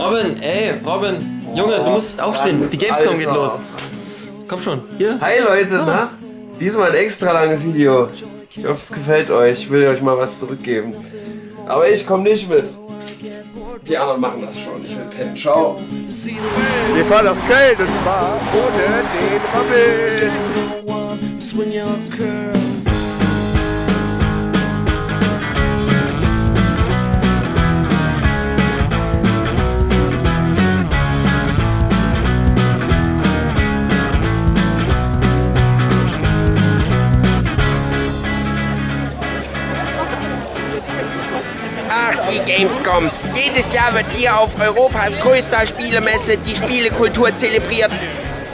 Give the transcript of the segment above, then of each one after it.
Robin, ey, Robin. Junge, du musst aufstehen. Die Gamescom geht los. Komm schon, hier. Hi Leute, na? Diesmal ein extra langes Video. Ich hoffe, es gefällt euch. Ich will euch mal was zurückgeben. Aber ich komme nicht mit. Die anderen machen das schon. Ich will pennen. Ciao. Wir fahren nach Köln und zwar ohne den Robin. Die Gamescom. Jedes Jahr wird hier auf Europas größter Spielemesse die Spielekultur zelebriert.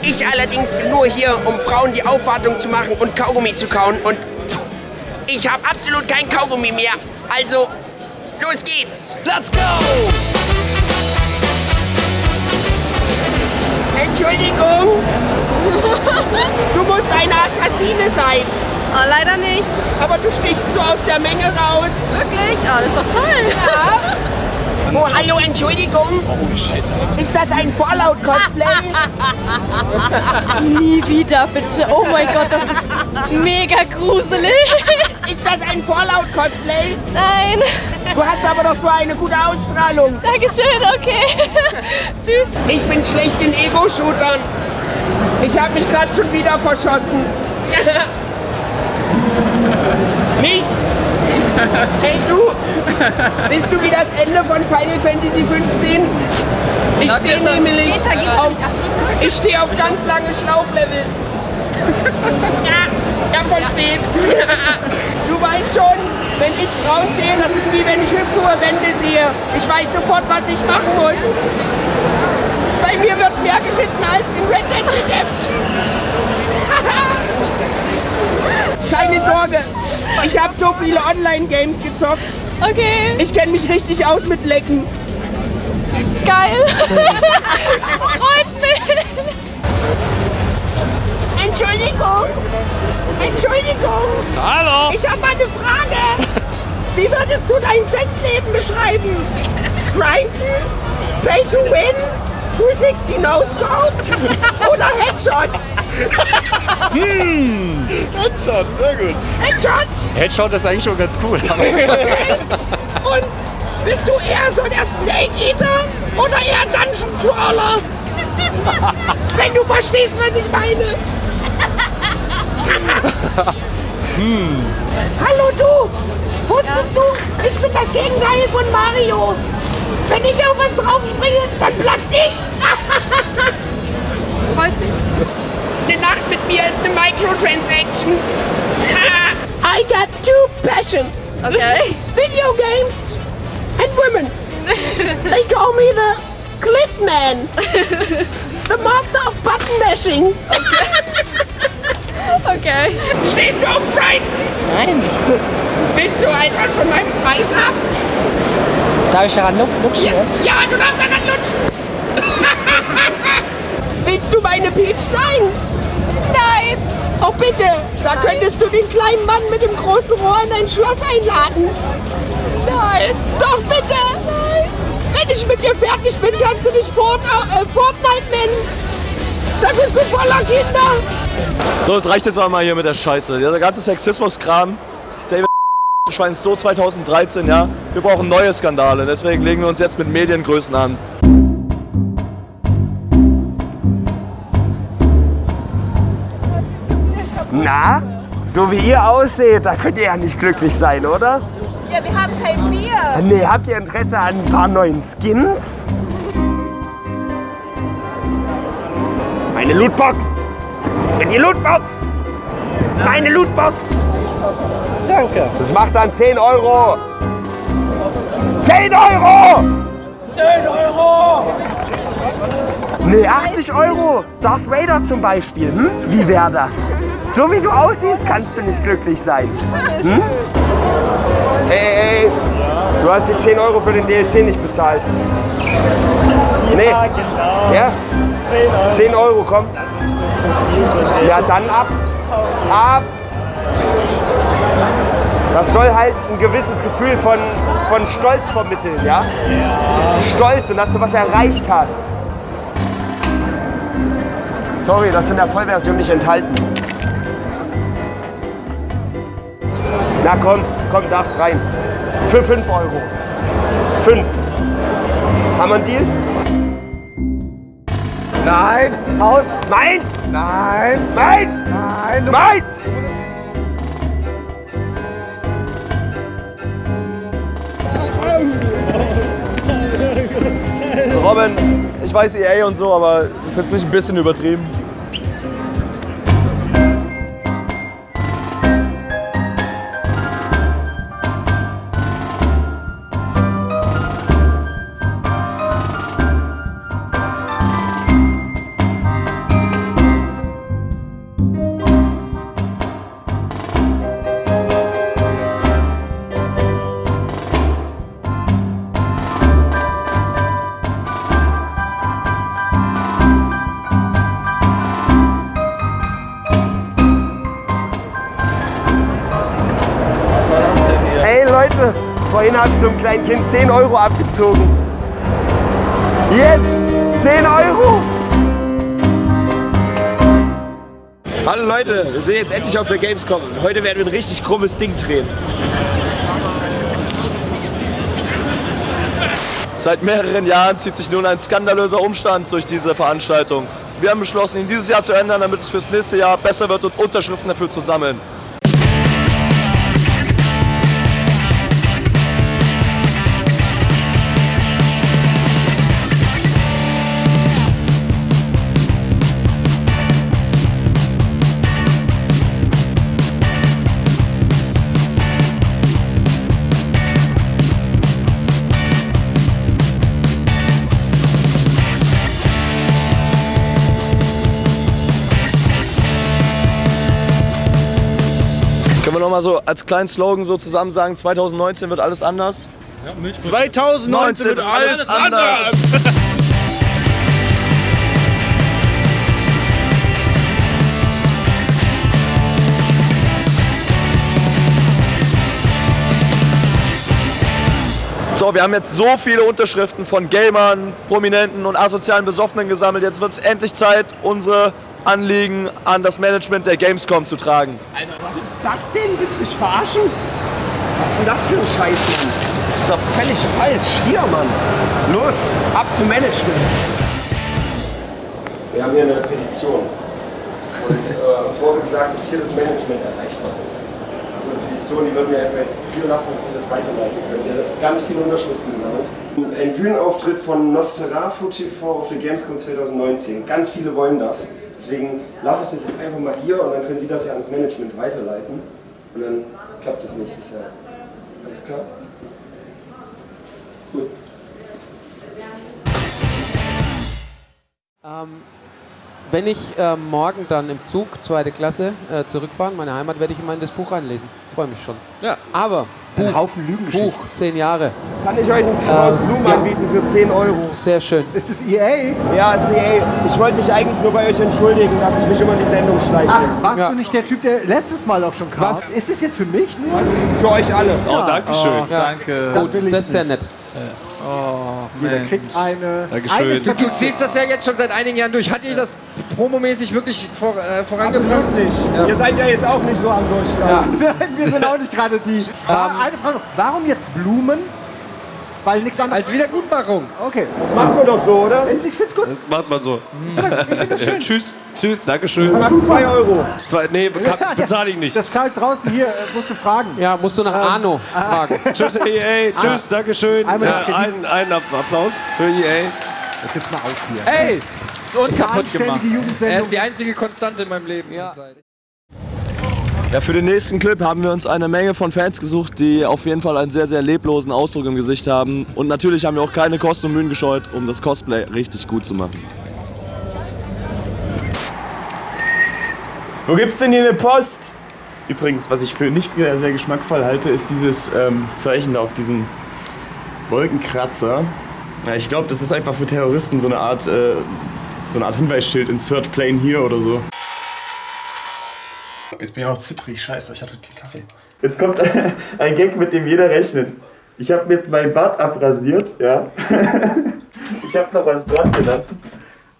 Ich allerdings bin nur hier, um Frauen die Aufwartung zu machen und Kaugummi zu kauen. Und pff, ich habe absolut kein Kaugummi mehr. Also, los geht's. Let's go! Entschuldigung. Du musst eine Assassine sein. Oh, leider nicht. Aber du stichst so aus der Menge raus. Wirklich? Oh, das ist doch toll. Ja. Oh, hallo, Entschuldigung. Oh, shit. Ist das ein Fallout-Cosplay? Nie wieder, bitte. Oh mein Gott, das ist mega gruselig. Ist das ein Fallout-Cosplay? Nein. Du hast aber doch so eine gute Ausstrahlung. Dankeschön, okay. Süß. Ich bin schlecht in Ego-Shootern. Ich habe mich gerade schon wieder verschossen. Mich? Hey du, bist du wie das Ende von Final Fantasy 15? Ich stehe nämlich auf, ich stehe auf ganz lange Schlauchlevel. Ja, er versteht's. Du weißt schon, wenn ich Frauen sehe, das ist wie wenn ich hüpfhohe Wände sehe. Ich weiß sofort, was ich machen muss. Bei mir wird mehr geritten als in Red Dead Redemption. Keine Sorge, ich habe so viele Online-Games gezockt. Okay. Ich kenne mich richtig aus mit Lecken. Geil. Freut mich. Entschuldigung. Entschuldigung. Hallo. Ich habe mal eine Frage. Wie würdest du dein Sexleben beschreiben? Grinden? Pay to win? 260 No Scope? Oder Headshot? Hm. Headshot, sehr gut. Headshot? Headshot ist eigentlich schon ganz cool. Und bist du eher so der Snake Eater oder eher Dungeon Crawler? Wenn du verstehst, was ich meine. hm. Hallo du! Wusstest du, ich bin das Gegenteil von Mario. Wenn ich auf was draufspringe, dann platz ich. Freut mich. Eine Nacht mit mir ist eine Microtransaction. I got two passions. Okay. Video games and women. They call me the Clip Man. The Master of Button Mashing. Okay. Stehst du auf Brighton? Nein. Willst du etwas von meinem? Darf ich daran lutschen Ja, jetzt? ja, du darfst daran lutschen. Willst du meine Peach sein? Nein. Oh bitte, da könntest du den kleinen Mann mit dem großen Rohr in dein Schloss einladen. Nein. Doch bitte. Nein. Wenn ich mit dir fertig bin, kannst du dich Fort, äh, Fortnite nennen. Dann bist du voller Kinder. So, es reicht jetzt auch mal hier mit der Scheiße. Der ganze Sexismus-Kram. Schwein ist so 2013, ja. Wir brauchen neue Skandale. Deswegen legen wir uns jetzt mit Mediengrößen an. Na, so wie ihr ausseht, da könnt ihr ja nicht glücklich sein, oder? Ja, wir haben kein Bier. Nee, habt ihr Interesse an ein paar neuen Skins? Meine Lootbox! Mit die Lootbox! Das ist meine Lootbox! Danke. Das macht dann 10 Euro! 10 Euro! 10 Euro. Nee, 80 Euro! Darth Vader zum Beispiel, hm? Wie wäre das? So wie du aussiehst, kannst du nicht glücklich sein. Hm? Ey, ey, ey! Du hast die 10 Euro für den DLC nicht bezahlt. Nee. genau. Ja? 10 Euro, komm. Ja, dann ab. Ab. Das soll halt ein gewisses Gefühl von, von Stolz vermitteln, ja? Stolz und dass du was erreicht hast. Sorry, das ist in der Vollversion nicht enthalten. Na komm, komm, darfst rein. Für 5 Euro. 5. Haben wir einen Deal? Nein. Aus. Meins. Nein. Meins. Nein. Meins. Robin, ich weiß EA und so, aber ich finde es nicht ein bisschen übertrieben. Kleinen Kind 10 Euro abgezogen. Yes, 10 Euro. Hallo Leute, wir sind jetzt endlich auf der Gamescom. Heute werden wir ein richtig krummes Ding drehen. Seit mehreren Jahren zieht sich nun ein skandalöser Umstand durch diese Veranstaltung. Wir haben beschlossen, ihn dieses Jahr zu ändern, damit es fürs nächste Jahr besser wird und Unterschriften dafür zu sammeln. Können wir noch mal so als kleinen Slogan so zusammen sagen, 2019 wird alles anders? 2019 wird alles anders. So, wir haben jetzt so viele Unterschriften von Gamern, Prominenten und asozialen Besoffenen gesammelt. Jetzt wird es endlich Zeit, unsere Anliegen an das Management der Gamescom zu tragen. Was ist das denn? Willst du mich verarschen? Was ist denn das für ein Scheiß, Mann? Das ist doch völlig falsch. Hier, Mann. Los, ab zum Management. Wir haben hier eine Petition. Und äh, uns wurde gesagt, dass hier das Management erreichbar ist. Das ist eine Petition, die würden wir einfach jetzt hier lassen, dass sie das weiterleiten können. Wir haben ganz viele Unterschriften gesammelt. Ein Bühnenauftritt von Nosferatu TV auf der Gamescom 2019. Ganz viele wollen das. Deswegen lasse ich das jetzt einfach mal hier und dann können Sie das ja ans Management weiterleiten. Und dann klappt das nächstes Jahr. Alles klar? Gut. Ähm, wenn ich ähm, morgen dann im Zug, zweite Klasse, äh, zurückfahre, in meine Heimat, werde ich immer in das Buch reinlesen. Freue mich schon. Ja. Aber Ein Haufen Lügengeschichten. Buch, zehn Jahre. Kann ich euch einen Strauß Ähm, Blumen ja. anbieten für 10 Euro? Sehr schön. Ist es EA? Ja, ist EA. Ich wollte mich eigentlich nur bei euch entschuldigen, dass ich mich immer in die Sendung schleiche. Ach, warst Ja. du nicht der Typ, der letztes Mal auch schon kam? Was? Ist es jetzt für mich nur? Was? Für euch alle. Oh, danke schön. Ja. Danke. Will ich Das ist sehr nett. Oh, Jeder Mensch. kriegt eine. Dankeschön. eine Du- ziehst das ja jetzt schon seit einigen Jahren durch. Hat dir das promomäßig wirklich vor, äh, vorangebracht? Absolut nicht. Ihr seid ja jetzt auch nicht so am Durchstarten. Nein, wir sind auch nicht gerade die. War eine Frage noch. Warum jetzt Blumen? Weil nichts anderes. Als Wiedergutmachung. Okay. Das macht man doch so, oder? Ich find's gut. Das macht man so. tschüss. Tschüss. Dankeschön. Das macht 2 Euro. Zwei, nee, kann- bezahle ich nicht. Das zahlt draußen hier, äh, musst du fragen. Ja, musst du nach Arno fragen. Tschüss, EA. Tschüss. Dankeschön. Einmal Ja, einen, einen Applaus für EA. Jetzt jetzt mal auf hier. Ey! Ist unkaputt gemacht. Anständige Er ist die einzige Konstante in meinem Leben. Ja. Ja, für den nächsten Clip haben wir uns eine Menge von Fans gesucht, die auf jeden Fall einen sehr, sehr leblosen Ausdruck im Gesicht haben. Und natürlich haben wir auch keine Kosten und Mühen gescheut, um das Cosplay richtig gut zu machen. Wo gibt's denn hier eine Post? Übrigens, was ich für nicht sehr geschmackvoll halte, ist dieses ähm, Zeichen da auf diesem Wolkenkratzer. Ja, ich glaube, das ist einfach für Terroristen so eine Art, äh, so eine Art Hinweisschild, Insert Plane hier oder so. Jetzt bin ich auch zittrig. Scheiße, ich hatte keinen Kaffee. Jetzt kommt ein Gag, mit dem jeder rechnet. Ich habe mir jetzt meinen Bart abrasiert, ja. Ich habe noch was dran gelassen.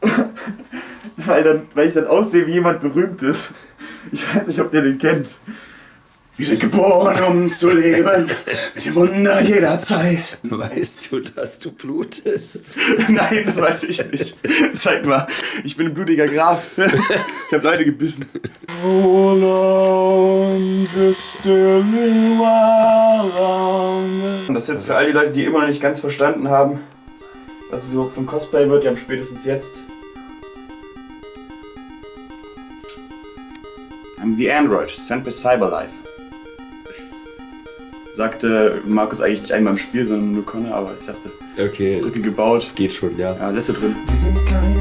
Weil, dann, weil ich dann aussehe wie jemand Berühmtes. Ich weiß nicht, ob ihr den kennt. Wir sind geboren, um zu leben, mit dem Wunder jeder Zeit. Weißt du, dass du blutest? Nein, das weiß ich nicht. Zeig mal, ich bin ein blutiger Graf. Ich habe Leute gebissen. Und das ist jetzt für all die Leute, die immer noch nicht ganz verstanden haben, was es überhaupt von Cosplay wird, die haben spätestens jetzt. I'm the Android, sent by Cyberlife. Sagte Markus eigentlich nicht einmal im Spiel, sondern nur Connor, aber ich dachte, Okay. Brücke gebaut. Geht schon, ja. Ja, lässt du drin. Wir sind keine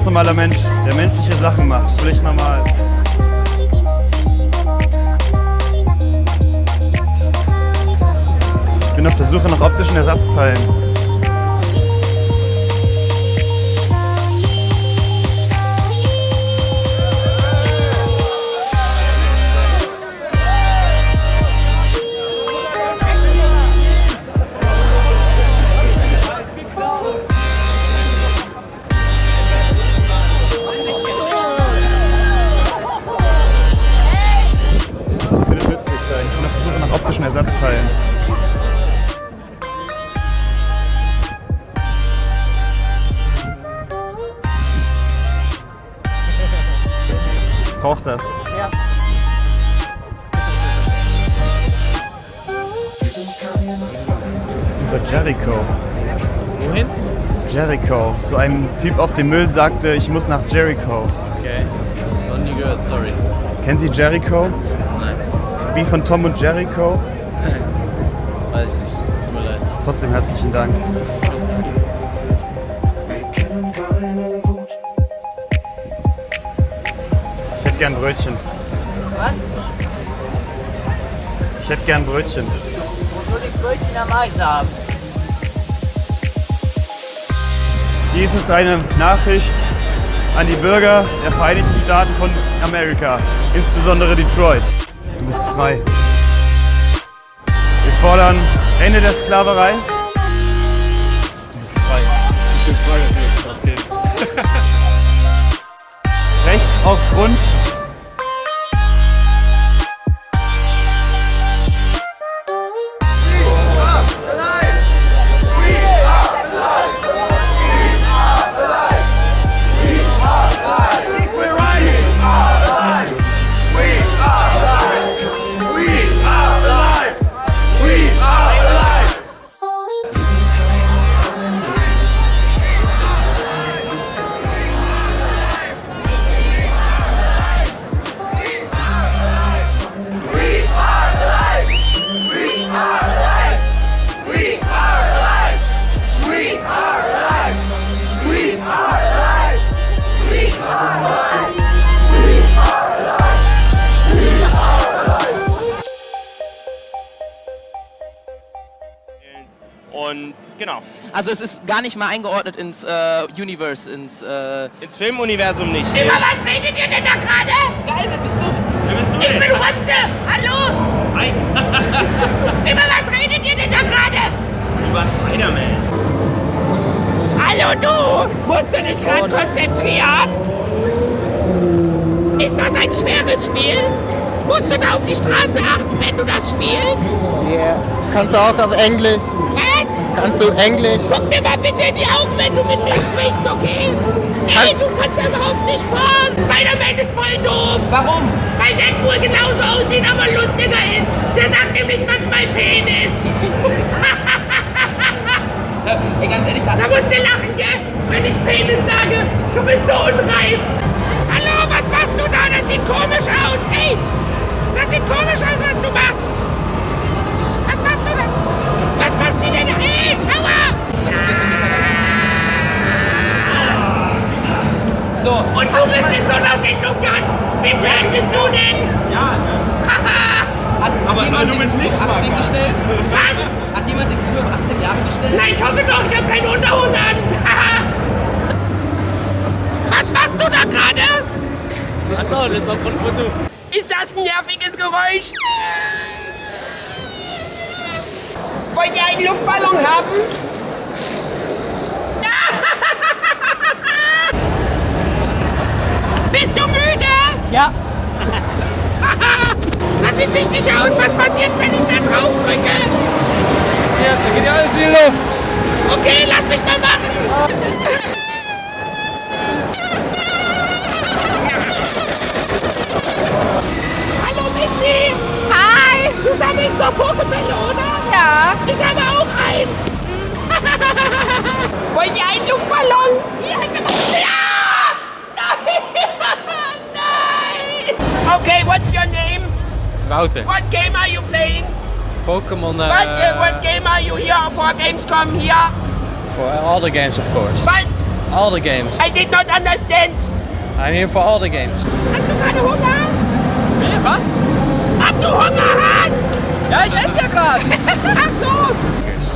ganz normaler Mensch, der menschliche Sachen macht. Völlig normal. Ich bin auf der Suche nach optischen Ersatzteilen. Jericho. Wohin? Jericho. So ein Typ auf dem Müll sagte, ich muss nach Jericho. Okay. Noch nie gehört, sorry. Kennen Sie Jericho? Nein. Wie von Tom und Jericho? Nein. Weiß ich nicht. Tut mir leid. Trotzdem herzlichen Dank. Ich hätte gern Brötchen. Was? Ich hätte gern Brötchen. Wo soll ich Brötchen am Eis haben? Dies ist eine Nachricht an die Bürger der Vereinigten Staaten von Amerika, insbesondere Detroit. Du bist frei. Wir fordern Ende der Sklaverei. Du bist frei. Ich bin frei, dass wir. Recht auf Grund. Also es ist gar nicht mal eingeordnet ins äh, Universe, ins... Äh Ins Filmuniversum nicht. Über was redet ihr denn da gerade? Geil, wer bist du? Wer bist du Ich denn? bin Rotze! Hallo! Hi. Über was redet ihr denn da gerade? Über Spider-Man. Hallo du! Musst du dich gerade konzentrieren? Ist das ein schweres Spiel? Musst du da auf die Straße achten, wenn du das spielst? Ja. Kannst du auch auf Englisch? Was? Kannst du Englisch? Guck mir mal bitte in die Augen, wenn du mit mir sprichst, okay? Nee, du kannst ja überhaupt nicht fahren. Spider-Man ist voll doof. Warum? Weil Deadpool genauso aussieht, aber lustiger ist. Der sagt nämlich manchmal Penis. Ey, ganz ehrlich, hast Da du... musst du lachen, gell? Wenn ich Penis sage, du bist so unreif. Hallo, was machst du da? Das sieht komisch aus, ey! Das sieht komisch aus, was du machst! Was machst du denn? Was macht sie denn? Ey, aua! So. Und du bist in so einer Sendung Gast! Wie blöd bist du denn? Ja, Hat, hat jemand den Schuh auf 18 gestellt? Was? Hat jemand den Schuh auf 18 Jahre gestellt? Nein, ich hoffe doch, ich habe keine Unterhose an! Was machst du da gerade? Laisse-moi prendre une photo. Ist das ein nerviges Geräusch? Wollt ihr einen Luftballon haben? Bist du müde? Ja. Das sieht wichtig aus. Was passiert, wenn ich da drauf drücke? Tja, da geht ja alles in die Luft. Okay, lass mich mal machen. Wouter. What game are you playing? Pokemon. Uh, What, uh, what game are you here for Gamescom here? For all the games, of course. What? All the games. I did not understand. I'm here for all the games. Hast du gerade Hunger? Wie? Was? Ob du Hunger hast? Ja, ich esse ja gerade. Ach so.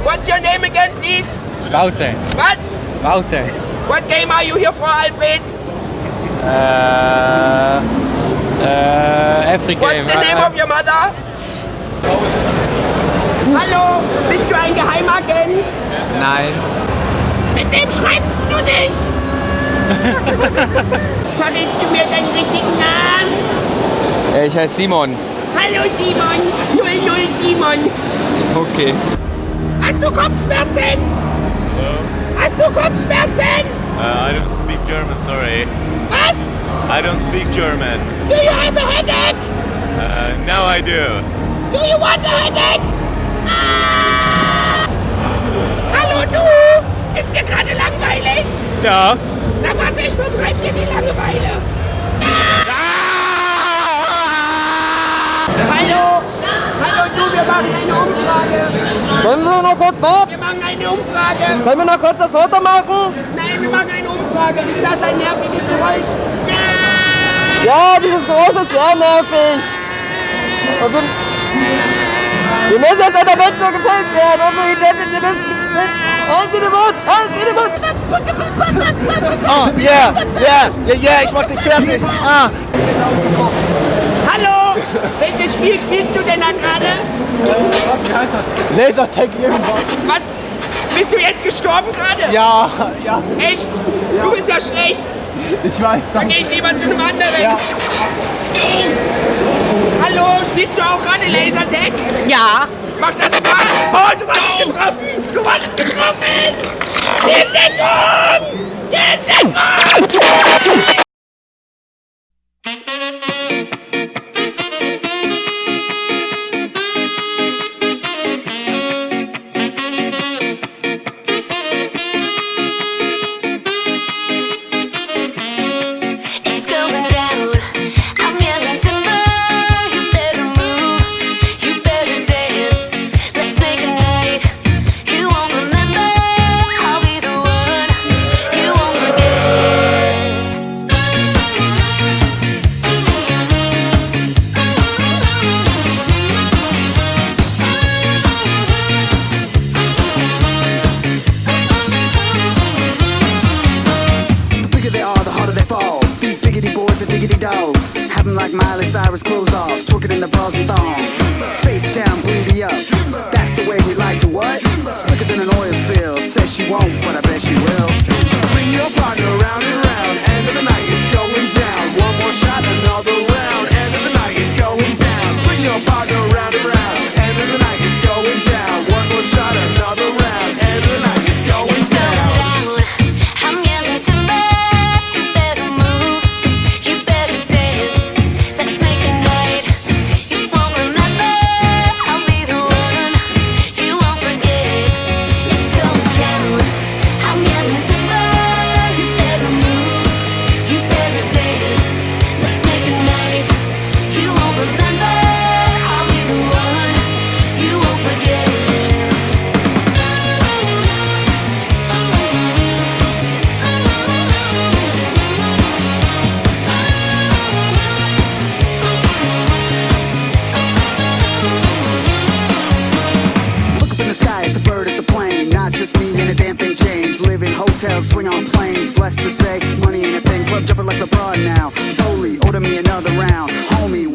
What's your name again, please? Wouter. What? Wouter. What game are you here for, Alfred? Uh, game. What's the name of your mother? Hallo, bist du ein Geheimagent? Nein. Mit wem schreibst du dich? Verrätst du mir deinen richtigen Namen? Ich heiße Simon. Hallo Simon, 00 Simon. Okay. Hast du Kopfschmerzen? Hast du Kopfschmerzen? Uh, I don't speak German, sorry. Was? I don't speak German. Do you have a headache? Uh, now I do. Do you want a headache? Ah! Hallo du! Ist dir gerade langweilig? Ja. Na warte, ich vertreib dir die Langeweile. Hallo! Hallo du, wir machen eine Umfrage. Können Sie noch kurz warten? Wir machen eine Umfrage. Können wir noch kurz das Foto machen? Nein, wir machen eine Umfrage. Ist das ein nerviges Geräusch? Ja, dieses Geräusch ist sehr nervig. Also, wir müssen jetzt an der Wette gefällt werden. Unsere Identitäten sind... Halt dir den Mund! Halt dir den Mund! Oh, yeah, yeah, yeah, yeah, ich mach dich fertig. Ah. Hallo! Welches Spiel spielst du denn da gerade? Lasertag irgendwas. Was? Bist du jetzt gestorben gerade? Ja, ja. Echt? Du bist ja schlecht. Ich weiß, Dann danke. gehe ich lieber zu einem anderen. Ja. Hallo, spielst du auch gerade Lasertag? Ja. Macht das Spaß? Oh, du wurdest getroffen! Du wurdest getroffen! Die Deckung! Die Deckung! Another round. Homie,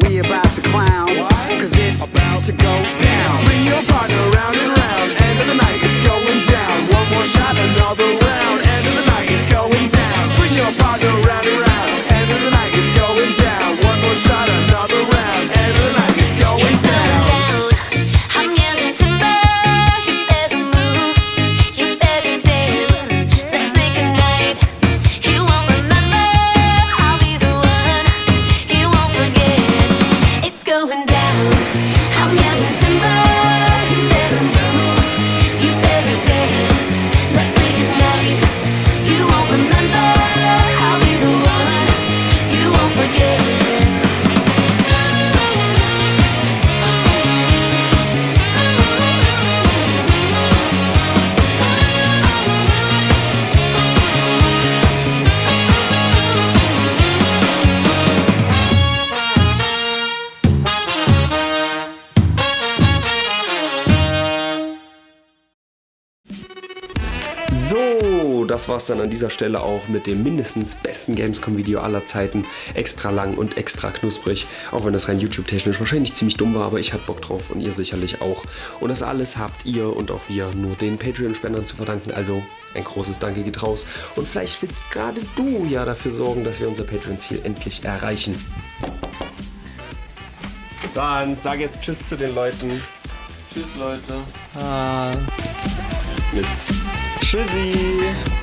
So, das war's dann an dieser Stelle auch mit dem mindestens besten Gamescom-Video aller Zeiten. Extra lang und extra knusprig. Auch wenn das rein YouTube-technisch wahrscheinlich ziemlich dumm war, aber ich hatte Bock drauf und ihr sicherlich auch. Und das alles habt ihr und auch wir nur den Patreon-Spendern zu verdanken. Also ein großes Danke geht raus. Und vielleicht willst gerade du ja dafür sorgen, dass wir unser Patreon-Ziel endlich erreichen. Dann sag jetzt Tschüss zu den Leuten. Tschüss, Leute. Mist. Tchuzi!